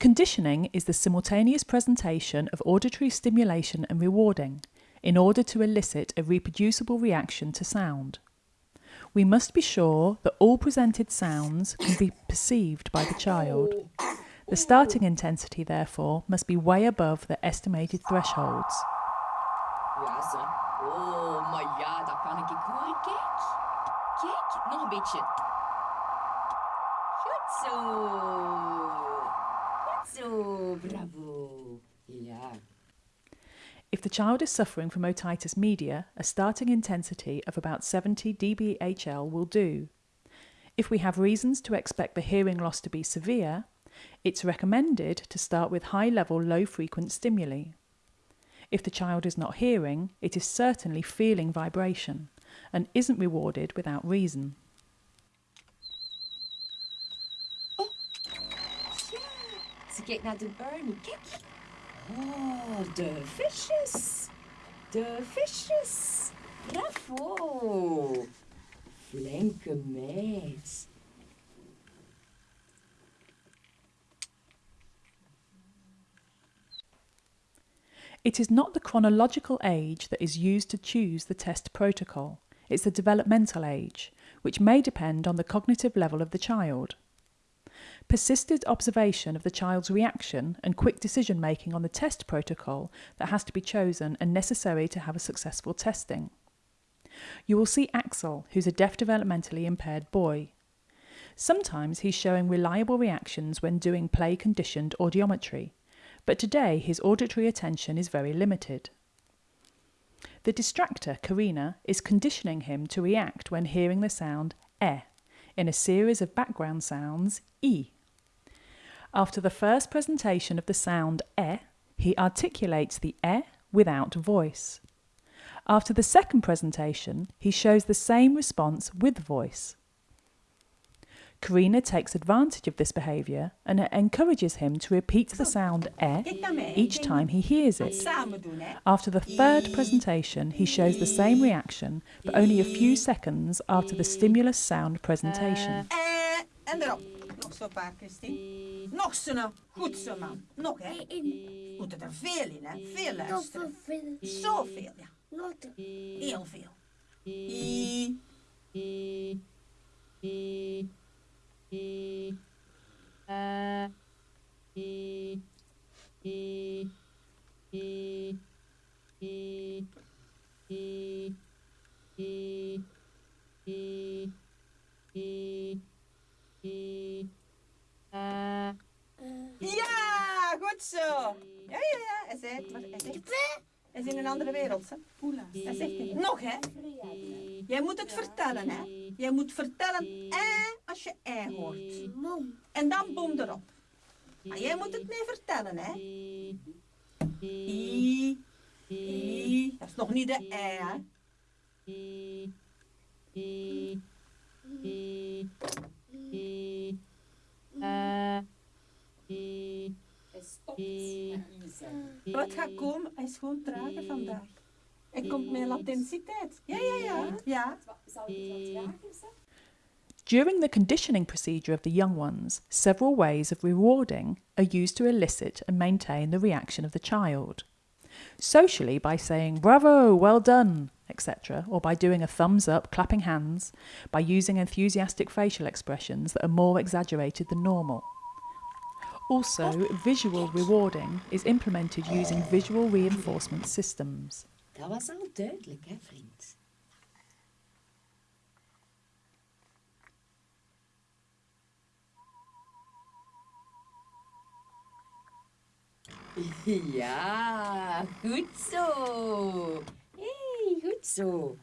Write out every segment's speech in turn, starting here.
Conditioning is the simultaneous presentation of auditory stimulation and rewarding in order to elicit a reproducible reaction to sound. We must be sure that all presented sounds can be perceived by the child. The starting intensity, therefore, must be way above the estimated thresholds. Zo. Bravo. Ja. If the child is suffering from otitis media, a starting intensity of about 70 dBHL will do. If we have reasons to expect the hearing loss to be severe, it's recommended to start with high level, low frequent stimuli. If the child is not hearing, it is certainly feeling vibration and isn't rewarded without reason. Ja. Oh. Bravo. It is not the chronological age that is used to choose the test protocol, it's the developmental age, which may depend on the cognitive level of the child. Persisted observation of the child's reaction and quick decision making on the test protocol that has to be chosen and necessary to have a successful testing. You will see Axel, who's a deaf developmentally impaired boy. Sometimes he's showing reliable reactions when doing play conditioned audiometry, but today his auditory attention is very limited. The distractor, Karina, is conditioning him to react when hearing the sound e in a series of background sounds e. After the first presentation of the sound e, he articulates the e without voice. After the second presentation, he shows the same response with voice. Karina takes advantage of this behaviour and encourages him to repeat the sound e each time he hears it. After the third presentation, he shows the same reaction, but only a few seconds after the stimulus sound presentation. Uh, Eh, en erop. Nog zo paar, Christine. Nog zo nou. Goed zo, man. Nog, hè? Moeten er veel in, hè? Veel luisteren. Zoveel, ja. Heel veel. I. Ja, goed zo. Ja, ja, ja. Hij zei het, maar hij zegt... Hij is in een andere wereld, hè? Hij zegt het. Nog, hè? Jij moet het vertellen, hè? Jij moet vertellen eh als je eh hoort. En dan boom erop. Maar jij moet het mee vertellen, hè? I. I. Dat is nog niet de eh, hè? Wat gaat komen? Is gewoon trager vandaag. Hij komt met latensiteit. Ja, ja, ja. Ja. During the conditioning procedure of the young ones, several ways of rewarding are used to elicit and maintain the reaction of the child. Socially, by saying bravo, well done, etc., or by doing a thumbs up, clapping hands, by using enthusiastic facial expressions that are more exaggerated than normal. Also, visual rewarding is implemented using visual reinforcement systems. Dat was al duidelijk, hè, vriend? Ja, goed zo. hey, goed zo.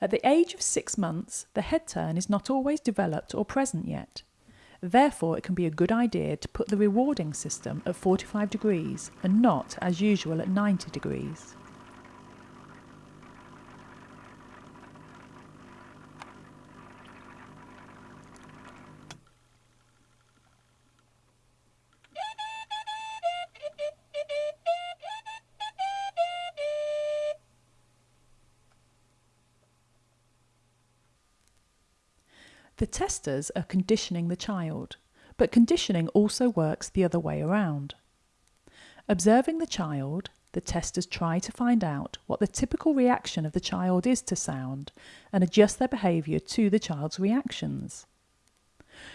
At the age of six months, the head turn is not always developed or present yet. Therefore, it can be a good idea to put the rewarding system at 45 degrees and not, as usual, at 90 degrees. The testers are conditioning the child, but conditioning also works the other way around. Observing the child, the testers try to find out what the typical reaction of the child is to sound and adjust their behaviour to the child's reactions.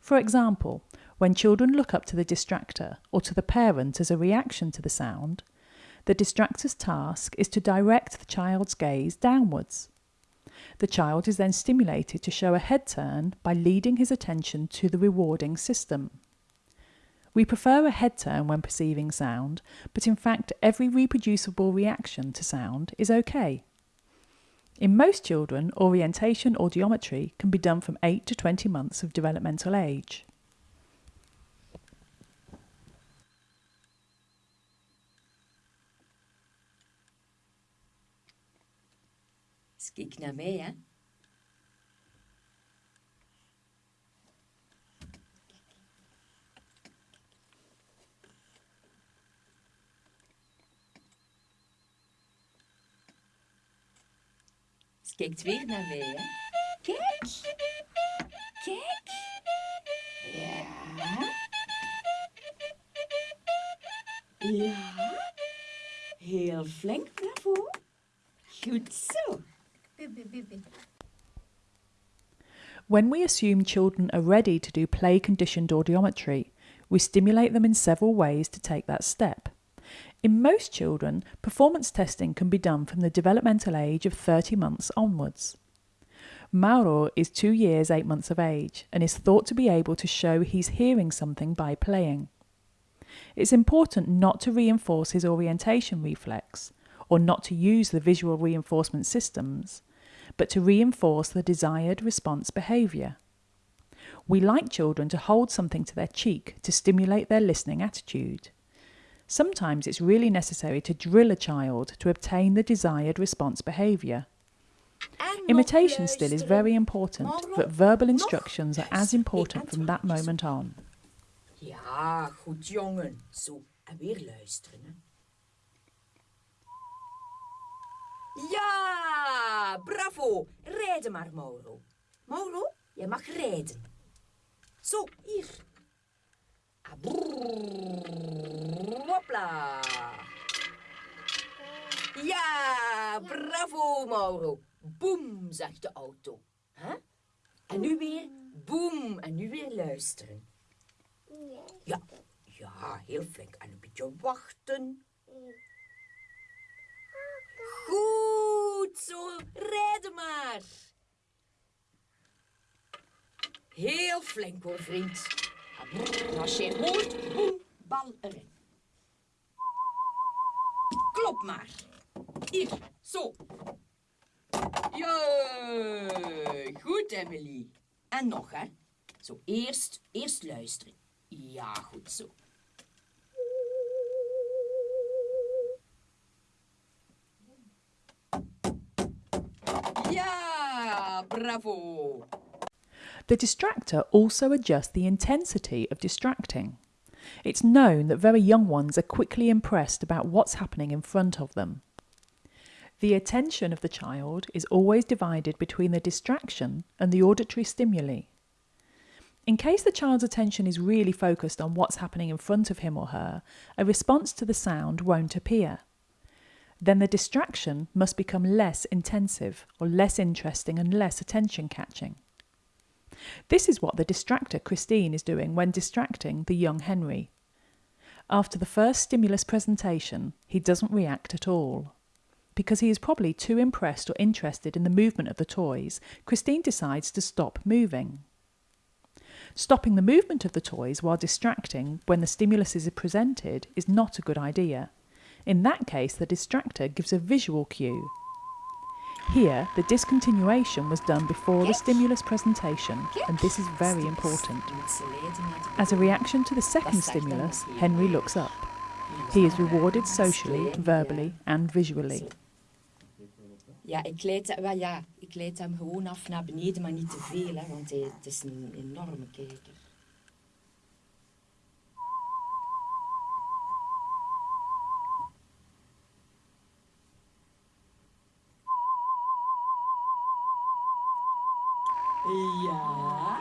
For example, when children look up to the distractor or to the parent as a reaction to the sound, the distractor's task is to direct the child's gaze downwards. The child is then stimulated to show a head turn by leading his attention to the rewarding system. We prefer a head turn when perceiving sound, but in fact, every reproducible reaction to sound is okay. In most children, orientation or audiometry can be done from 8 to 20 months of developmental age. Dus kijk naar mij, hè. Kijkt weer naar mij, hè. Kijk. Kijk. Ja. Ja. Heel flink, bravo. Goed zo. When we assume children are ready to do play conditioned audiometry, we stimulate them in several ways to take that step. In most children, performance testing can be done from the developmental age of 30 months onwards. Mauro is two years, eight months of age and is thought to be able to show he's hearing something by playing. It's important not to reinforce his orientation reflex or not to use the visual reinforcement systems, but to reinforce the desired response behaviour. We like children to hold something to their cheek to stimulate their listening attitude. Sometimes it's really necessary to drill a child to obtain the desired response behaviour. Imitation still is very important, but verbal instructions are as important from that moment on. Ja, goed jongen. Zo, en weer luisteren. Ja, bravo. Rijden maar, Mauro. Mauro, jij mag rijden. Zo, hier. Ah, Hopla. Ja, bravo, Mauro. Boem, zegt de auto. Huh? En nu weer boem. En nu weer luisteren. Ja, ja, heel flink. En een beetje wachten. Goed zo, rijden maar. Heel flink hoor, vriend. Als je hoort, boem, bal erin. Klop maar. Hier, zo. Ja, goed Emily. En nog hè. Zo, eerst, eerst luisteren. Ja, goed zo. Bravo. The distractor also adjusts the intensity of distracting. It's known that very young ones are quickly impressed about what's happening in front of them. The attention of the child is always divided between the distraction and the auditory stimuli. In case the child's attention is really focused on what's happening in front of him or her, a response to the sound won't appear. Then the distraction must become less intensive or less interesting and less attention catching. This is what the distractor Christine is doing when distracting the young Henry. After the first stimulus presentation, he doesn't react at all. Because he is probably too impressed or interested in the movement of the toys, Christine decides to stop moving. Stopping the movement of the toys while distracting when the stimulus is presented is not a good idea. In that case, the distractor gives a visual cue. Here, the discontinuation was done before the stimulus presentation, and this is very important. Je moet ze leiden naar de As a reaction to the second stimulus, Henry looks up. He is rewarded socially, verbally, and visually. Ja, ik leid, hem- wel ja, ik leid hem gewoon af naar beneden, maar niet te veel, hè, want hij, het is een enorme kijker. Ja,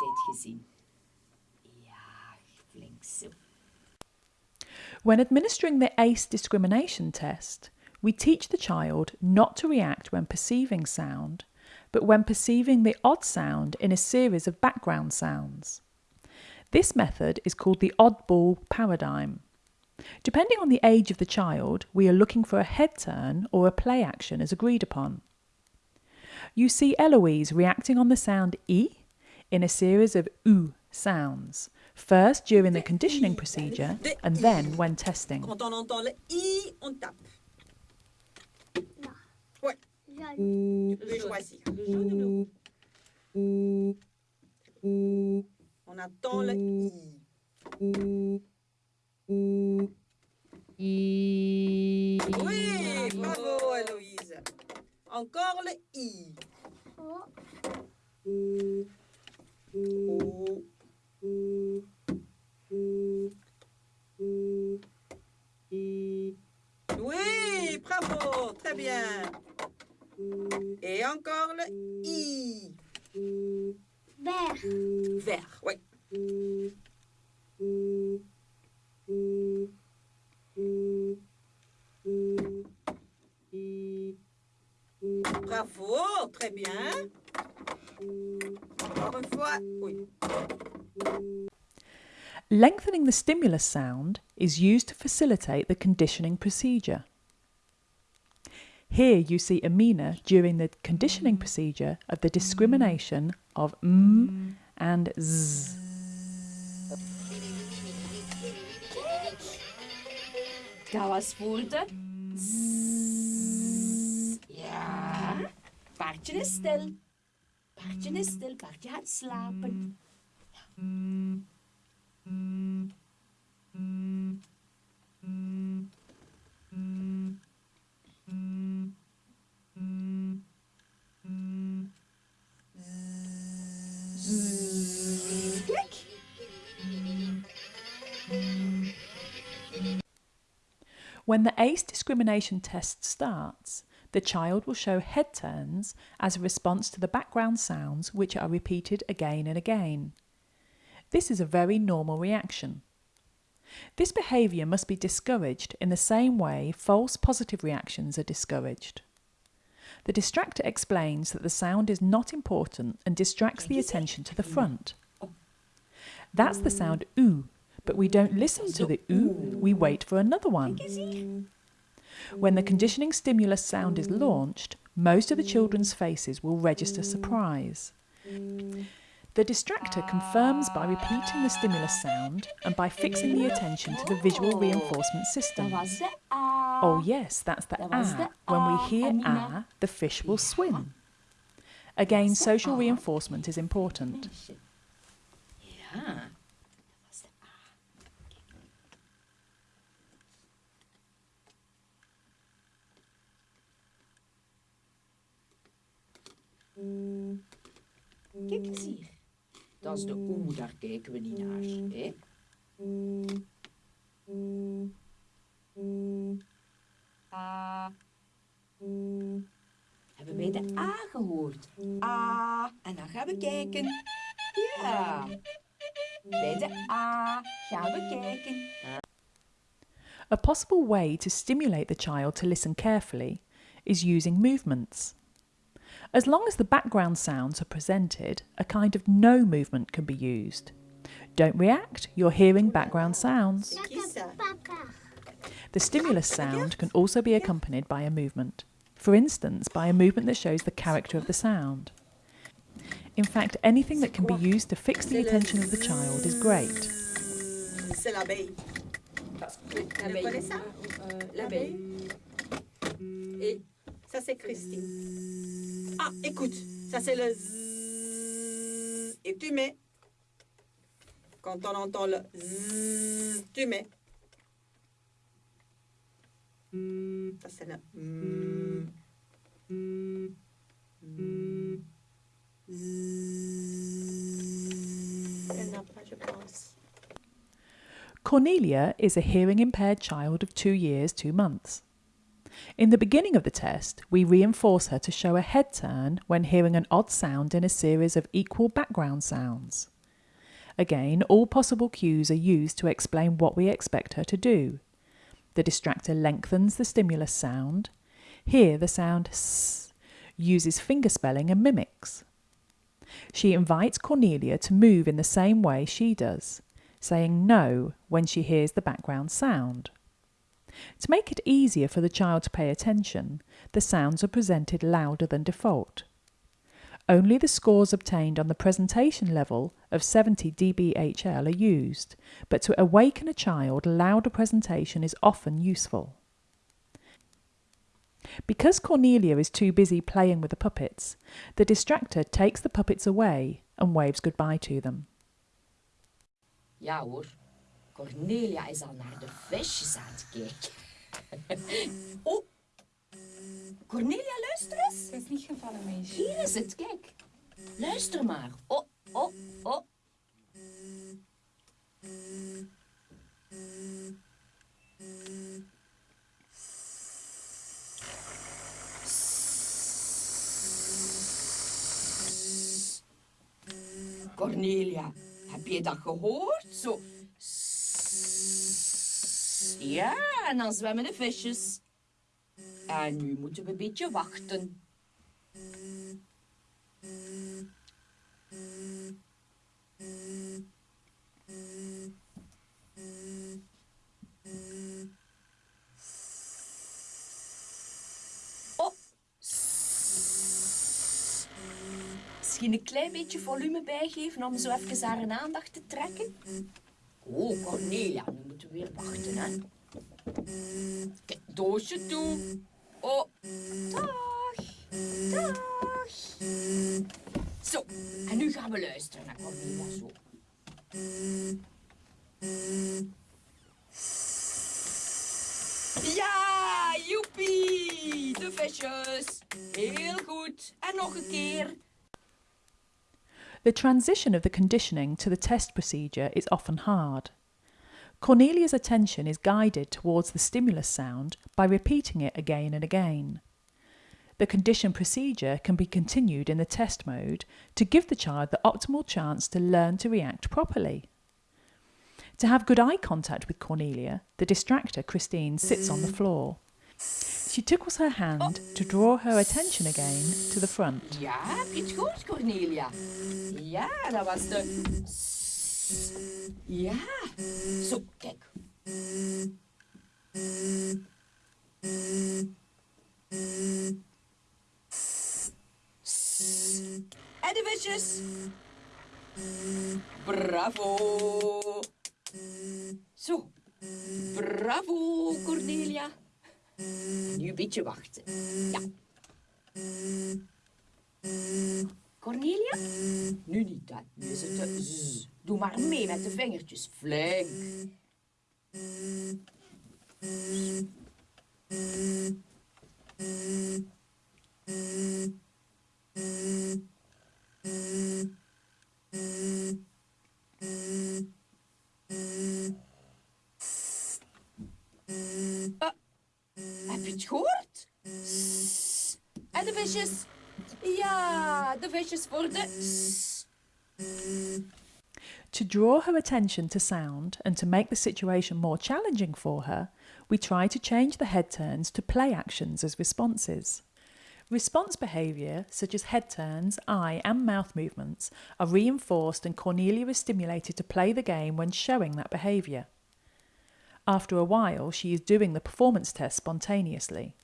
heeft gezien? Ja, flink zo. When administering the ACE discrimination test, we teach the child not to react when perceiving sound, but when perceiving the odd sound in a series of background sounds. This method is called the oddball paradigm. Depending on the age of the child, we are looking for a head turn or a play action as agreed upon. You see Eloise reacting on the sound E in a series of OO sounds, first during the conditioning procedure and then when testing. On attend le mm. I. Oui, bravo Héloïse. Encore le I. Oh. Oh. Oui, bravo, très bien. Et encore le I. Vert. Vert, oui. Bravo, très bien. Encore une fois, oui. Lengthening the stimulus sound is used to facilitate the conditioning procedure. Here you see Amina during the conditioning mm. procedure of the discrimination of m and z. Dat was voor de zzz. Ja. Paardje is stil. Paardje is stil. Paardje gaat slapen. Zzz. When the ACE discrimination test starts, the child will show head turns as a response to the background sounds which are repeated again and again. This is a very normal reaction. This behaviour must be discouraged in the same way false positive reactions are discouraged. The distractor explains that the sound is not important and distracts the attention to the mm. front. That's the sound oo, but we don't listen to the oo, we wait for another one. When the conditioning stimulus sound is launched, most of the children's faces will register surprise. The distractor confirms by repeating the stimulus sound and by fixing the attention to the visual reinforcement system. Oh, yes, that's the ah. When we hear ah, the fish will swim. Again, social reinforcement is important. Meisje. Ja. Dat was de A. Kijk eens hier. Dat is de oe, daar kijken we niet naar. Hè? Hebben wij de A gehoord? A. En dan gaan we kijken. Ja. Bij de A gaan we kijken. A possible way to stimulate the child to listen carefully is using movements. As long as the background sounds are presented, a kind of no movement can be used. Don't react, you're hearing background sounds. C'est qui ça Papa. The stimulus sound can also be accompanied by a movement. For instance, by a movement that shows the character of the sound. In fact, anything that can be used to fix the attention of the child is great. C'est ça Christine. Ah, écoute, ça, c'est le zzz. Et tu mets. Quand on entend le zzz, tu mets. Ça, c'est le. Cornelia is a hearing impaired child of two years, two months. In the beginning of the test, we reinforce her to show a head turn when hearing an odd sound in a series of equal background sounds. Again, all possible cues are used to explain what we expect her to do. The distractor lengthens the stimulus sound. Here, the sound s uses fingerspelling and mimics. She invites Cornelia to move in the same way she does, saying no when she hears the background sound. To make it easier for the child to pay attention, the sounds are presented louder than default. Only the scores obtained on the presentation level of 70 dBHL are used, but to awaken a child, louder presentation is often useful. Because Cornelia is too busy playing with the puppets, the distractor takes the puppets away and waves goodbye to them. Hoor, Cornelia is al naar de visjes aan het kijken. oh, Cornelia, luister eens. Het is niet gevallen, meisje. Hier is het, kijk. Luister maar. Oh, oh, oh. Cornelia, heb je dat gehoord? Zo. Ja, en dan zwemmen de visjes. En nu moeten we een beetje wachten. Oh. Misschien een klein beetje volume bijgeven om zo even haar aandacht te trekken. Oh, Cornelia, nu moeten we weer wachten, hè. Kijk, doosje toe. Oh, dag. Dag. Zo, en nu gaan we luisteren naar Cornelia zo. Ja, joepie, de visjes. Heel goed. En nog een keer. The transition of the conditioning to the test procedure is often hard. Cornelia's attention is guided towards the stimulus sound by repeating it again and again. The condition procedure can be continued in the test mode to give the child the optimal chance to learn to react properly. To have good eye contact with Cornelia, the distractor, Christine, sits on the mm. floor. She tickles her hand to draw her attention again to the front. Ja, heb je Cornelia? Ja, dat was. S. Ja. Zo, kijk. En de visjes. Bravo. Zo. Bravo, Cornelia. Nu een beetje wachten. Ja. Cornelia? Nu niet, hè. Nu is het. Doe maar mee met de vingertjes. Flink. Uh, heb je het gehoord? S. En de visjes? Ja, de visjes voor de. To draw her attention to sound and to make the situation more challenging for her, we try to change the head turns to play actions as responses. Response behaviour, such as head turns, eye, and mouth movements, are reinforced and Cornelia is stimulated to play the game when showing that behaviour. After a while, she is doing the performance test spontaneously.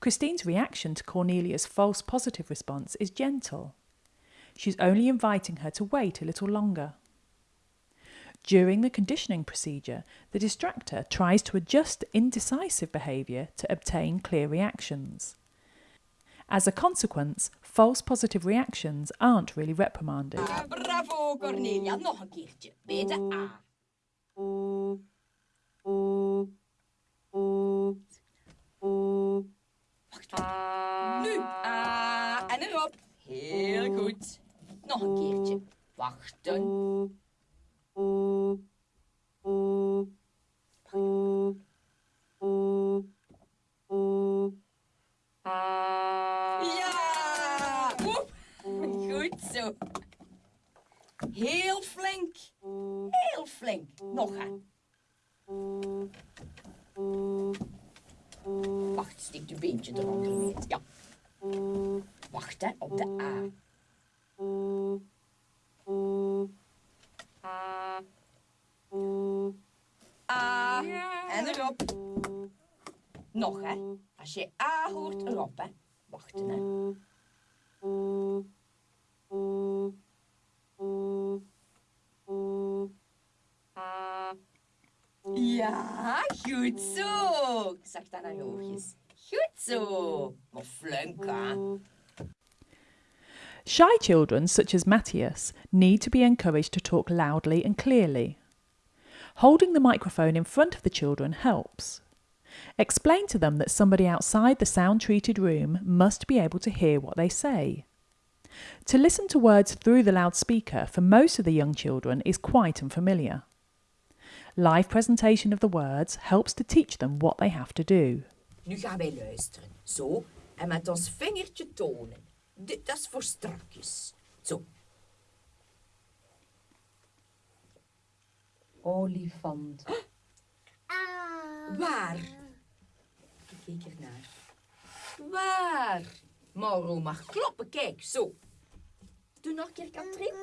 Christine's reaction to Cornelia's false positive response is gentle. She's only inviting her to wait a little longer. During the conditioning procedure, the distractor tries to adjust indecisive behaviour to obtain clear reactions. As a consequence, false positive reactions aren't really reprimanded. Ah, bravo, Cornelia. Nog A. Heel goed. Nog een keertje. Wachten. En erop. Nog hè. Als je A hoort, erop hè. Wachten hè. Ja, goed zo. Dat naar je oogjes. Goed zo. Maar flink hè. Shy children, such as Matthias, need to be encouraged to talk loudly and clearly. Holding the microphone in front of the children helps. Explain to them that somebody outside the sound treated room must be able to hear what they say. To listen to words through the loudspeaker for most of the young children is quite unfamiliar. Live presentation of the words helps to teach them what they have to do. Nu gaan wij luisteren. Zo. En met ons vingertje tonen. Dit is voor strakjes. Zo. Olifant. Waar? Ik keek ernaar. Waar? Mauro mag kloppen, kijk, zo. Doe nog een keer, Katrien.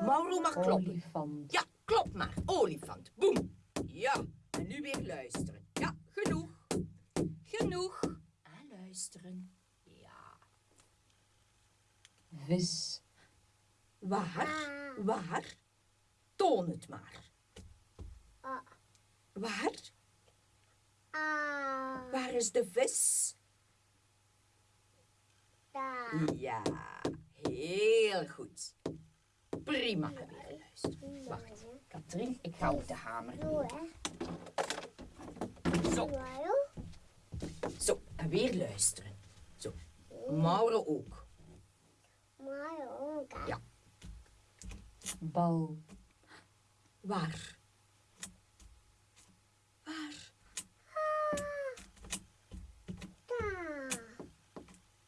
Mauro mag kloppen. Olifant. Ja, klop maar. Olifant. Boem. Ja. En nu weer luisteren. Ja, genoeg. Genoeg. En luisteren. Ja. Vis. Waar? Waar? Toon het maar. Waar? Waar is de vis? Ja, heel goed. Prima. Luisteren. Wacht, Katrien, ik ga op de hamer. Zo, zo. En weer luisteren. Zo. Mauro ook. Ja. Bal. Waar? Waar?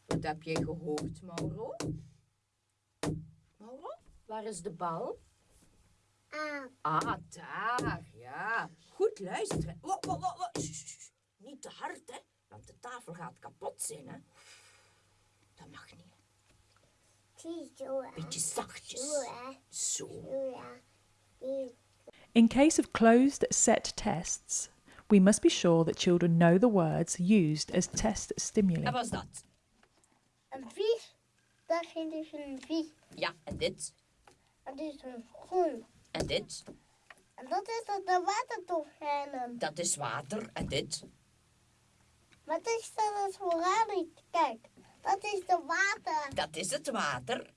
Wat heb jij gehoord, Mauro? Mauro, waar is de bal? Ah, daar, ja. Goed luisteren. Niet te hard, hè, want de tafel gaat kapot zijn, hè. Dat mag niet. Beetje zachtjes. Zo. In case of closed set tests, we must be sure that children know the words used as test stimuli. En was dat? Een vis, dat is dus een vis. Ja, en dit? Dat is een groen. En dit? En dat is dat de watertofrennen. Dat is water. En dit? Wat is dat als voor Kijk, dat is de water. Dat is het water.